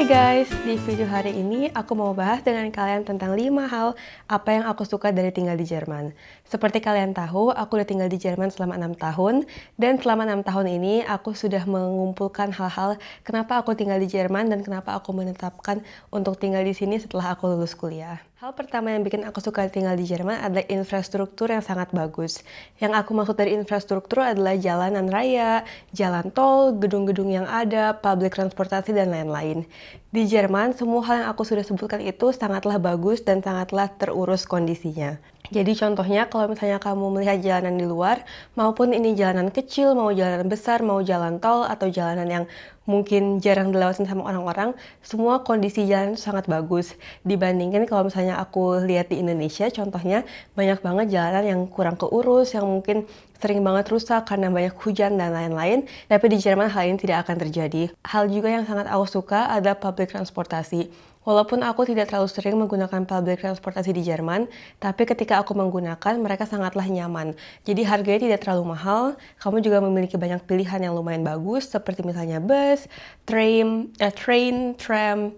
Hai guys, di video hari ini aku mau bahas dengan kalian tentang 5 hal apa yang aku suka dari tinggal di Jerman. Seperti kalian tahu, aku udah tinggal di Jerman selama 6 tahun, dan selama 6 tahun ini aku sudah mengumpulkan hal-hal kenapa aku tinggal di Jerman dan kenapa aku menetapkan untuk tinggal di sini setelah aku lulus kuliah. Hal pertama yang bikin aku suka tinggal di Jerman adalah infrastruktur yang sangat bagus. Yang aku maksud dari infrastruktur adalah jalanan raya, jalan tol, gedung-gedung yang ada, public transportasi, dan lain-lain. Di Jerman, semua hal yang aku sudah sebutkan itu sangatlah bagus dan sangatlah terurus kondisinya. Jadi contohnya kalau misalnya kamu melihat jalanan di luar, maupun ini jalanan kecil, mau jalanan besar, mau jalan tol, atau jalanan yang mungkin jarang dilewatin sama orang-orang, semua kondisi jalan sangat bagus. Dibandingkan kalau misalnya aku lihat di Indonesia, contohnya banyak banget jalanan yang kurang keurus, yang mungkin sering banget rusak karena banyak hujan dan lain-lain. Tapi di Jerman hal ini tidak akan terjadi. Hal juga yang sangat aku suka adalah public transportasi Walaupun aku tidak terlalu sering menggunakan public transportasi di Jerman, tapi ketika aku menggunakan, mereka sangatlah nyaman. Jadi harganya tidak terlalu mahal, kamu juga memiliki banyak pilihan yang lumayan bagus, seperti misalnya bus, train, eh, train, tram,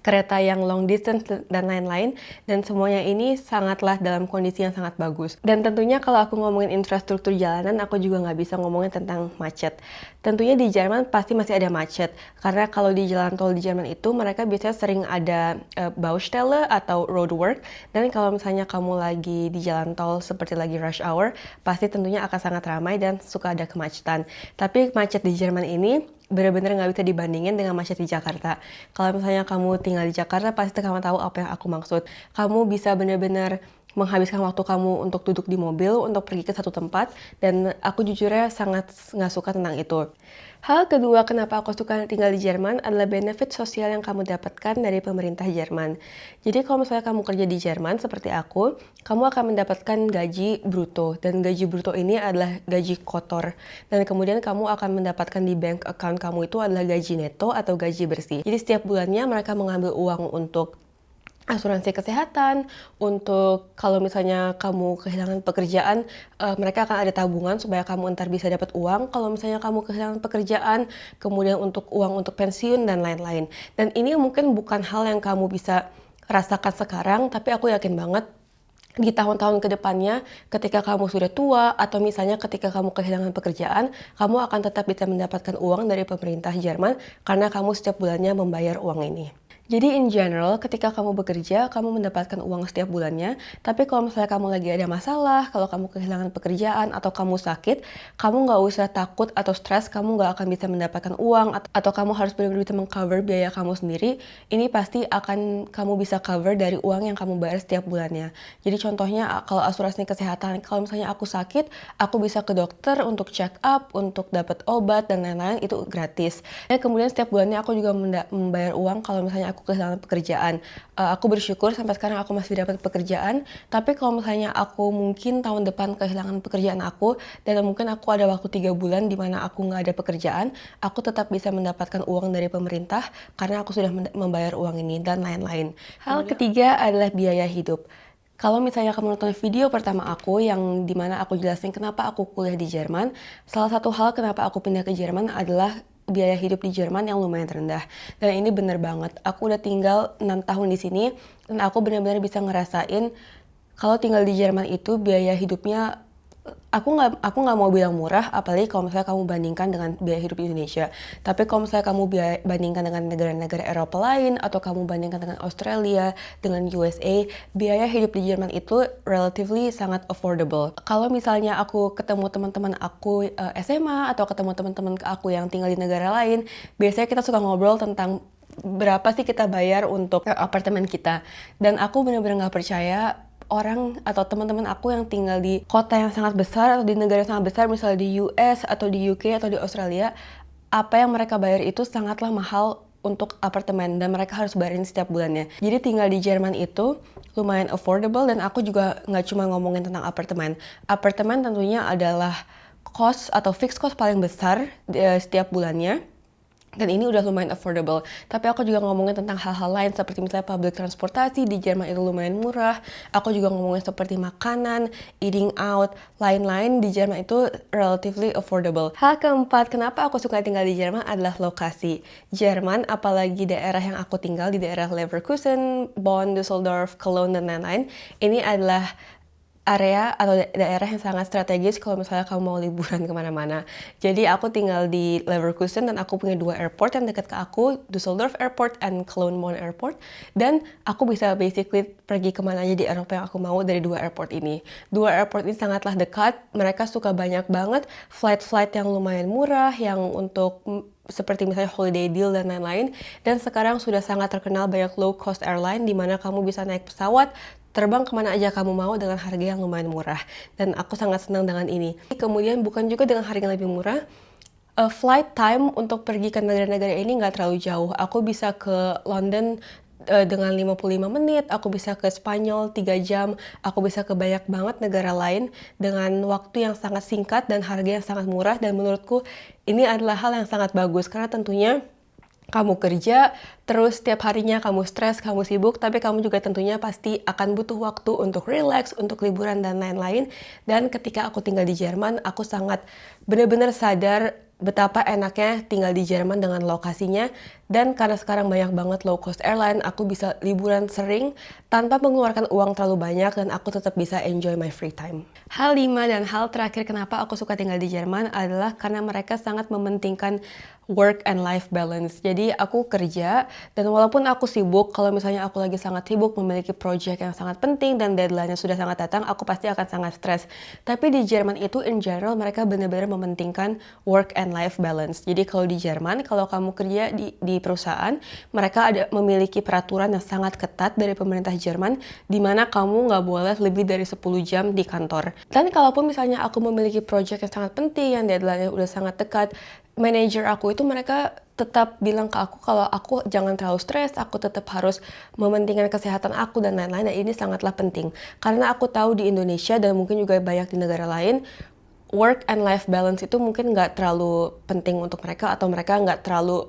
kereta yang long distance dan lain-lain. Dan semuanya ini sangatlah dalam kondisi yang sangat bagus. Dan tentunya kalau aku ngomongin infrastruktur jalanan aku juga nggak bisa ngomongin tentang macet. Tentunya di Jerman pasti masih ada macet. Karena kalau di jalan tol di Jerman itu mereka biasanya sering ada uh, Baustelle atau roadwork. Dan kalau misalnya kamu lagi di jalan tol seperti lagi rush hour pasti tentunya akan sangat ramai dan suka ada kemacetan. Tapi macet di Jerman ini bener-bener nggak bisa dibandingin dengan macet di Jakarta. Kalau misalnya kamu tinggal di Jakarta, pasti kamu tahu apa yang aku maksud. Kamu bisa bener-bener menghabiskan waktu kamu untuk duduk di mobil, untuk pergi ke satu tempat, dan aku jujurnya sangat nggak suka tentang itu. Hal kedua kenapa aku suka tinggal di Jerman adalah benefit sosial yang kamu dapatkan dari pemerintah Jerman. Jadi kalau misalnya kamu kerja di Jerman seperti aku, kamu akan mendapatkan gaji bruto dan gaji bruto ini adalah gaji kotor. Dan kemudian kamu akan mendapatkan di bank account kamu itu adalah gaji neto atau gaji bersih. Jadi setiap bulannya mereka mengambil uang untuk asuransi kesehatan, untuk kalau misalnya kamu kehilangan pekerjaan, uh, mereka akan ada tabungan supaya kamu ntar bisa dapat uang. Kalau misalnya kamu kehilangan pekerjaan, kemudian untuk uang untuk pensiun dan lain-lain. Dan ini mungkin bukan hal yang kamu bisa rasakan sekarang, tapi aku yakin banget di tahun-tahun ke depannya ketika kamu sudah tua atau misalnya ketika kamu kehilangan pekerjaan, kamu akan tetap bisa mendapatkan uang dari pemerintah Jerman karena kamu setiap bulannya membayar uang ini. Jadi in general, ketika kamu bekerja, kamu mendapatkan uang setiap bulannya. Tapi kalau misalnya kamu lagi ada masalah, kalau kamu kehilangan pekerjaan atau kamu sakit, kamu nggak usah takut atau stres, kamu nggak akan bisa mendapatkan uang atau kamu harus benar-benar bisa mengcover biaya kamu sendiri. Ini pasti akan kamu bisa cover dari uang yang kamu bayar setiap bulannya. Jadi contohnya kalau asuransi kesehatan, kalau misalnya aku sakit, aku bisa ke dokter untuk check up, untuk dapat obat dan lain-lain itu gratis. Dan kemudian setiap bulannya aku juga membayar uang kalau misalnya aku aku kehilangan pekerjaan. Uh, aku bersyukur sampai sekarang aku masih dapat pekerjaan. Tapi kalau misalnya aku mungkin tahun depan kehilangan pekerjaan aku dan mungkin aku ada waktu tiga bulan di mana aku nggak ada pekerjaan, aku tetap bisa mendapatkan uang dari pemerintah karena aku sudah membayar uang ini dan lain-lain. Hal ketiga adalah biaya hidup. Kalau misalnya kamu nonton video pertama aku yang di mana aku jelasin kenapa aku kuliah di Jerman, salah satu hal kenapa aku pindah ke Jerman adalah biaya hidup di Jerman yang lumayan rendah. Dan ini bener banget. Aku udah tinggal 6 tahun di sini dan aku benar-benar bisa ngerasain kalau tinggal di Jerman itu biaya hidupnya aku nggak aku nggak mau bilang murah apalagi kalau misalnya kamu bandingkan dengan biaya hidup di Indonesia. Tapi kalau misalnya kamu biaya, bandingkan dengan negara-negara Eropa lain atau kamu bandingkan dengan Australia dengan USA biaya hidup di Jerman itu relatively sangat affordable. Kalau misalnya aku ketemu teman-teman aku uh, eh, SMA atau ketemu teman-teman aku yang tinggal di negara lain biasanya kita suka ngobrol tentang berapa sih kita bayar untuk apartemen kita. Dan aku benar-benar nggak percaya orang atau teman-teman aku yang tinggal di kota yang sangat besar atau di negara yang sangat besar misalnya di US atau di UK atau di Australia apa yang mereka bayar itu sangatlah mahal untuk apartemen dan mereka harus bayarin setiap bulannya. Jadi tinggal di Jerman itu lumayan affordable dan aku juga nggak cuma ngomongin tentang apartemen. Apartemen tentunya adalah cost atau fixed cost paling besar uh, setiap bulannya dan ini udah lumayan affordable. Tapi aku juga ngomongin tentang hal-hal lain seperti misalnya public transportasi di Jerman itu lumayan murah. Aku juga ngomongin seperti makanan, eating out, lain-lain di Jerman itu relatively affordable. Hal keempat, kenapa aku suka tinggal di Jerman adalah lokasi. Jerman, apalagi daerah yang aku tinggal di daerah Leverkusen, Bonn, Düsseldorf, Cologne, dan lain-lain, ini adalah area atau daerah yang sangat strategis kalau misalnya kamu mau liburan ke mana-mana. Jadi aku tinggal di Leverkusen dan aku punya dua airport yang dekat ke aku, Düsseldorf Airport and Cologne Bonn Airport. Dan aku bisa basically pergi ke mana aja di Eropa yang aku mau dari dua airport ini. Dua airport ini sangatlah dekat, mereka suka banyak banget flight-flight yang lumayan murah, yang untuk seperti misalnya holiday deal dan lain-lain. Dan sekarang sudah sangat terkenal banyak low cost airline di mana kamu bisa naik pesawat terbang ke mana aja kamu mau dengan harga yang lumayan murah. Dan aku sangat senang dengan ini. Kemudian bukan juga dengan harga yang lebih murah, uh, flight time untuk pergi ke negara-negara ini nggak terlalu jauh. Aku bisa ke London uh, dengan 55 menit, aku bisa ke Spanyol 3 jam, aku bisa ke banyak banget negara lain dengan waktu yang sangat singkat dan harga yang sangat murah dan menurutku ini adalah hal yang sangat bagus karena tentunya kamu kerja, terus setiap harinya kamu stres, kamu sibuk, tapi kamu juga tentunya pasti akan butuh waktu untuk relax, untuk liburan dan lain-lain. Dan ketika aku tinggal di Jerman, aku sangat benar-benar sadar betapa enaknya tinggal di Jerman dengan lokasinya dan karena sekarang banyak banget low cost airline aku bisa liburan sering tanpa mengeluarkan uang terlalu banyak dan aku tetap bisa enjoy my free time. Hal lima dan hal terakhir kenapa aku suka tinggal di Jerman adalah karena mereka sangat mementingkan work and life balance. Jadi aku kerja dan walaupun aku sibuk, kalau misalnya aku lagi sangat sibuk memiliki project yang sangat penting dan deadline-nya sudah sangat datang, aku pasti akan sangat stres. Tapi di Jerman itu in general mereka benar-benar mementingkan work and life balance. Jadi kalau di Jerman, kalau kamu kerja di, di perusahaan, mereka ada memiliki peraturan yang sangat ketat dari pemerintah Jerman di mana kamu nggak boleh lebih dari 10 jam di kantor. Dan kalaupun misalnya aku memiliki project yang sangat penting, yang deadline-nya udah sangat dekat, manajer aku itu mereka tetap bilang ke aku kalau aku jangan terlalu stres, aku tetap harus mementingkan kesehatan aku dan lain-lain. Dan ini sangatlah penting karena aku tahu di Indonesia dan mungkin juga banyak di negara lain work and life balance itu mungkin nggak terlalu penting untuk mereka atau mereka nggak terlalu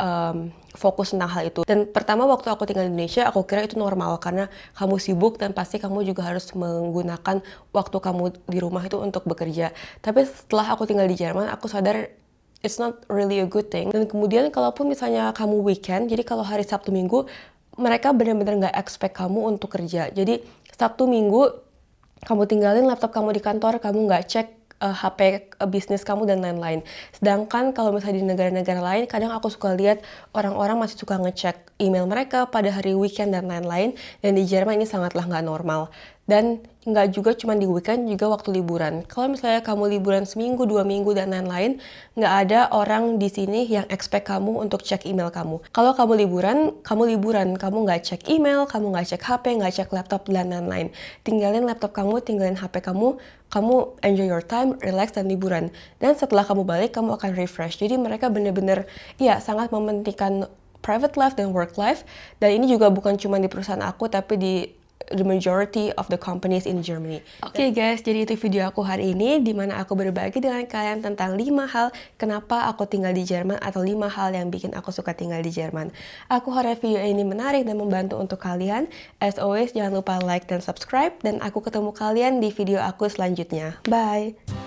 um, fokus tentang hal itu. Dan pertama waktu aku tinggal di Indonesia, aku kira itu normal karena kamu sibuk dan pasti kamu juga harus menggunakan waktu kamu di rumah itu untuk bekerja. Tapi setelah aku tinggal di Jerman, aku sadar it's not really a good thing. Dan kemudian kalaupun misalnya kamu weekend, jadi kalau hari Sabtu Minggu, mereka benar-benar nggak expect kamu untuk kerja. Jadi Sabtu Minggu kamu tinggalin laptop kamu di kantor, kamu nggak cek uh, eh, HP bisnis kamu dan lain-lain. Sedangkan kalau misalnya di negara-negara lain, kadang aku suka lihat orang-orang masih suka ngecek email mereka pada hari weekend dan lain-lain. Dan di Jerman ini sangatlah nggak normal dan nggak juga cuma di weekend juga waktu liburan. Kalau misalnya kamu liburan seminggu, dua minggu dan lain-lain, nggak ada orang di sini yang expect kamu untuk cek email kamu. Kalau kamu liburan, kamu liburan, kamu nggak cek email, kamu nggak cek HP, nggak cek laptop dan lain-lain. Tinggalin laptop kamu, tinggalin HP kamu, kamu enjoy your time, relax dan liburan. Dan setelah kamu balik, kamu akan refresh. Jadi mereka bener-bener, ya sangat mementingkan private life dan work life. Dan ini juga bukan cuma di perusahaan aku, tapi di the majority of the companies in Germany. Oke okay guys, jadi itu video aku hari ini di mana aku berbagi dengan kalian tentang 5 hal kenapa aku tinggal di Jerman atau 5 hal yang bikin aku suka tinggal di Jerman. Aku harap video ini menarik dan membantu untuk kalian. As always, jangan lupa like dan subscribe dan aku ketemu kalian di video aku selanjutnya. Bye!